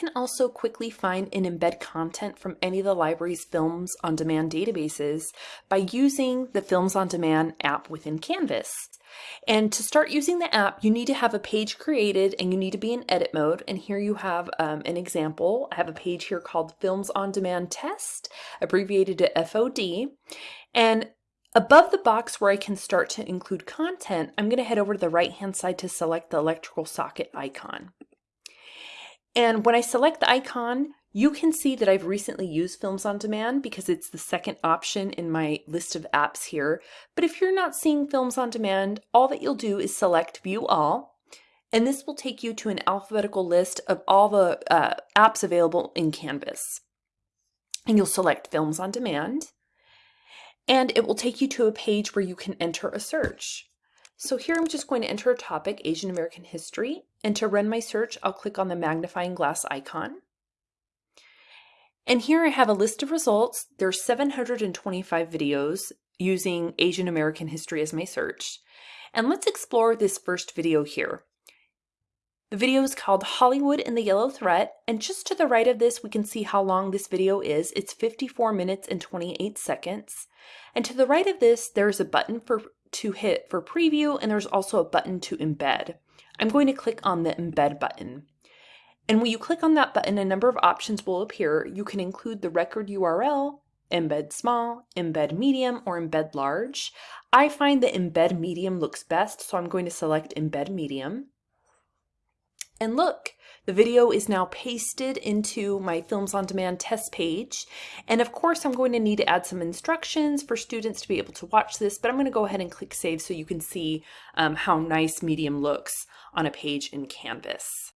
can also quickly find and embed content from any of the library's Films on Demand databases by using the Films on Demand app within Canvas. And to start using the app, you need to have a page created and you need to be in edit mode. And here you have um, an example. I have a page here called Films on Demand Test, abbreviated to FOD. And Above the box where I can start to include content, I'm going to head over to the right hand side to select the electrical socket icon. And when I select the icon, you can see that I've recently used Films on Demand because it's the second option in my list of apps here. But if you're not seeing Films on Demand, all that you'll do is select View All, and this will take you to an alphabetical list of all the uh, apps available in Canvas. And you'll select Films on Demand, and it will take you to a page where you can enter a search. So here I'm just going to enter a topic, Asian American History, and to run my search, I'll click on the magnifying glass icon. And here I have a list of results. There's 725 videos using Asian American history as my search. And let's explore this first video here. The video is called Hollywood and the Yellow Threat, and just to the right of this, we can see how long this video is. It's 54 minutes and 28 seconds. And to the right of this, there's a button for to hit for preview and there's also a button to embed. I'm going to click on the embed button. And when you click on that button, a number of options will appear. You can include the record URL, embed small, embed medium, or embed large. I find that embed medium looks best, so I'm going to select embed medium. And look, the video is now pasted into my Films on Demand test page. And of course, I'm going to need to add some instructions for students to be able to watch this, but I'm going to go ahead and click Save so you can see um, how nice Medium looks on a page in Canvas.